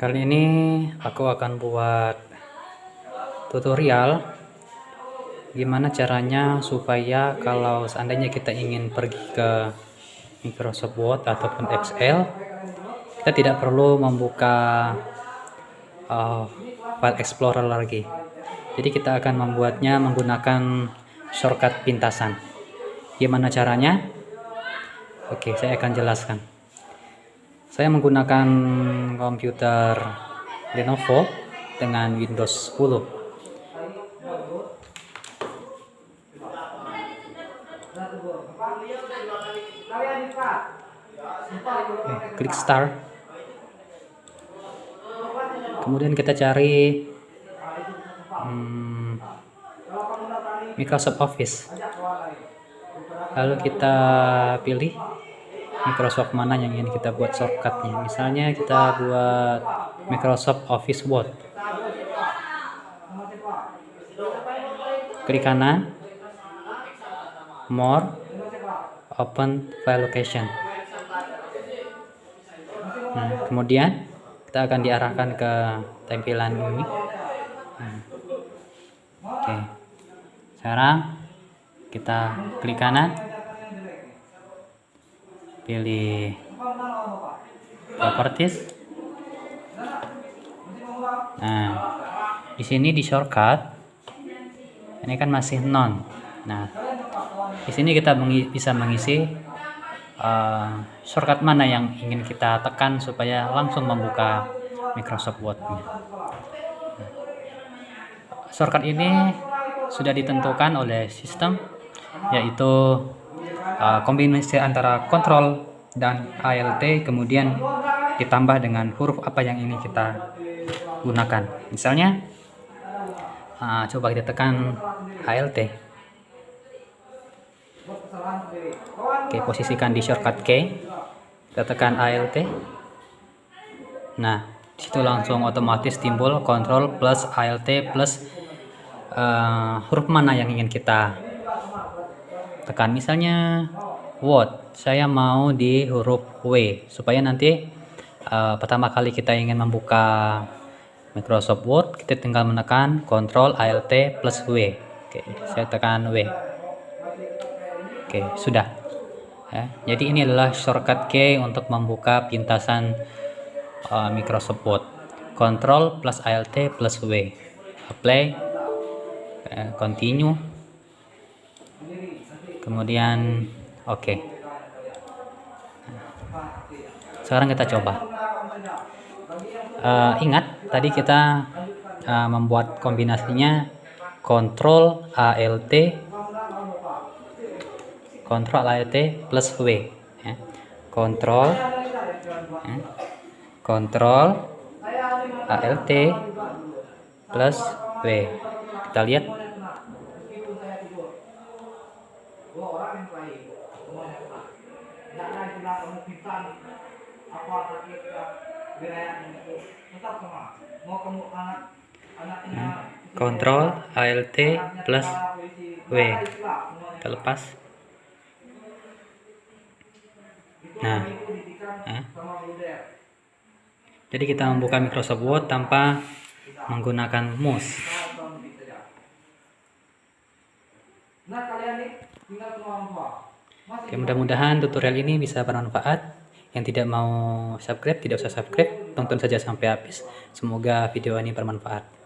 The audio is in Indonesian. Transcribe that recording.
Kali ini aku akan buat tutorial gimana caranya supaya kalau seandainya kita ingin pergi ke Microsoft Word ataupun Excel kita tidak perlu membuka uh, file explorer lagi. Jadi kita akan membuatnya menggunakan shortcut pintasan. Gimana caranya? Oke saya akan jelaskan saya menggunakan komputer Lenovo dengan Windows 10. Oke, klik start. Kemudian kita cari hmm, Microsoft Office. Lalu kita pilih Microsoft mana yang ingin kita buat shortcutnya? Misalnya kita buat Microsoft Office Word. Klik kanan. More. Open file location. Nah, kemudian kita akan diarahkan ke tampilan ini. Nah. oke. Sekarang kita klik kanan pilih properties nah di sini di shortcut. Ini kan masih non. Nah di sini kita bisa mengisi uh, shortcut mana yang ingin kita tekan supaya langsung membuka Microsoft Word -nya. shortcut ini sudah ditentukan oleh sistem yaitu uh, kombinasi antara kontrol dan ALT kemudian ditambah dengan huruf apa yang ini kita gunakan. Misalnya uh, coba kita tekan ALT oke posisikan di shortcut key kita tekan ALT nah situ langsung otomatis timbul kontrol plus ALT plus uh, huruf mana yang ingin kita tekan misalnya word saya mau di huruf W. Supaya nanti uh, pertama kali kita ingin membuka Microsoft Word kita tinggal menekan Ctrl Alt plus W. Oke saya tekan W. Oke sudah. Ya, jadi ini adalah shortcut key untuk membuka pintasan uh, Microsoft Word. Ctrl plus Alt plus W. Apply. Uh, continue kemudian oke okay. sekarang kita coba uh, ingat tadi kita uh, membuat kombinasinya kontrol ALT kontrol ALT plus W ya. kontrol ya. kontrol ALT plus W kita lihat kontrol ALT plus W terlepas nah eh. jadi kita membuka Microsoft Word tanpa menggunakan mouse Oke, mudah-mudahan tutorial ini bisa bermanfaat. Yang tidak mau subscribe, tidak usah subscribe. Tonton saja sampai habis. Semoga video ini bermanfaat.